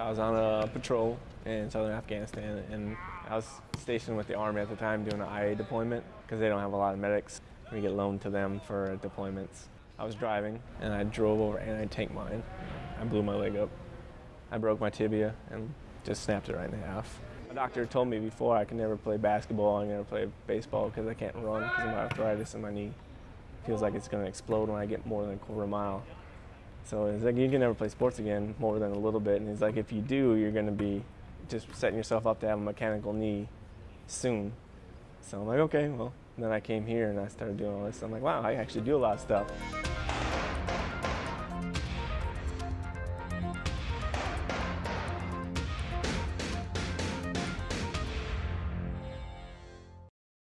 I was on a patrol in southern Afghanistan, and I was stationed with the Army at the time doing an IA deployment because they don't have a lot of medics. We get loaned to them for deployments. I was driving, and I drove over an anti-tank mine. I blew my leg up. I broke my tibia and just snapped it right in half. My doctor told me before I can never play basketball, I can never play baseball because I can't run because of my arthritis in my knee. Feels like it's going to explode when I get more than a quarter mile. So he's like, you can never play sports again more than a little bit. And he's like, if you do, you're going to be just setting yourself up to have a mechanical knee soon. So I'm like, okay, well. And then I came here and I started doing all this. I'm like, wow, I actually do a lot of stuff.